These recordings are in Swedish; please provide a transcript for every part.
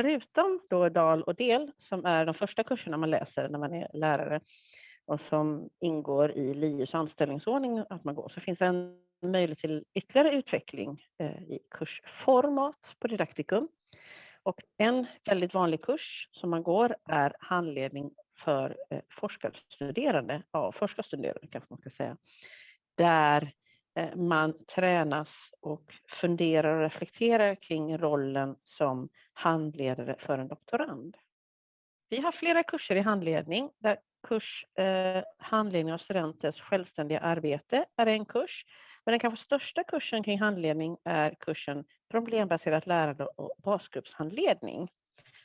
förutom då DAL och DEL, som är de första kurserna man läser när man är lärare och som ingår i LiUs anställningsordning att man går, så finns det en möjlighet till ytterligare utveckling eh, i kursformat på Didaktikum. Och en väldigt vanlig kurs som man går är handledning för eh, forskarstuderande, ja, forskarstuderande kanske man ska säga, där Eh, man tränas och funderar och reflekterar kring rollen som handledare för en doktorand. Vi har flera kurser i handledning där kurs eh, handledning av studenters självständiga arbete är en kurs. Men den kanske största kursen kring handledning är kursen problembaserat lärande och basgruppshandledning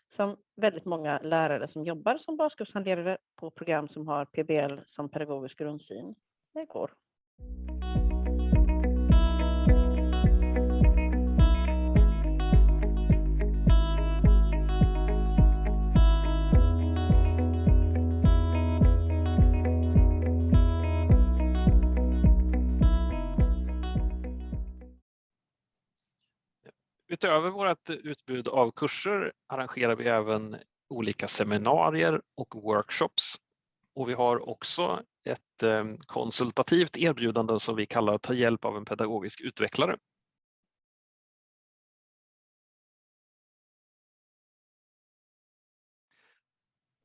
som väldigt många lärare som jobbar som basgruppshandledare på program som har PBL som pedagogisk grundsyn går. Utöver vårt utbud av kurser arrangerar vi även olika seminarier och workshops. Och vi har också ett eh, konsultativt erbjudande som vi kallar Ta hjälp av en pedagogisk utvecklare.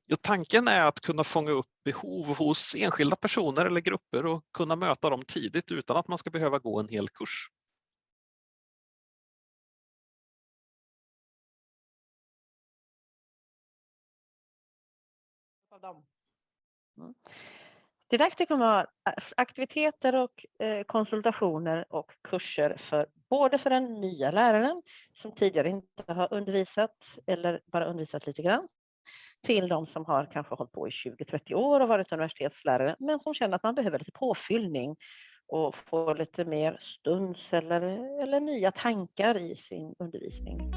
Jo, tanken är att kunna fånga upp behov hos enskilda personer eller grupper och kunna möta dem tidigt utan att man ska behöva gå en hel kurs. Av dem. Mm. Didaktikum har aktiviteter och eh, konsultationer och kurser för både för den nya läraren som tidigare inte har undervisat eller bara undervisat lite grann till de som har kanske hållit på i 20-30 år och varit universitetslärare men som känner att man behöver lite påfyllning och få lite mer stunds eller, eller nya tankar i sin undervisning.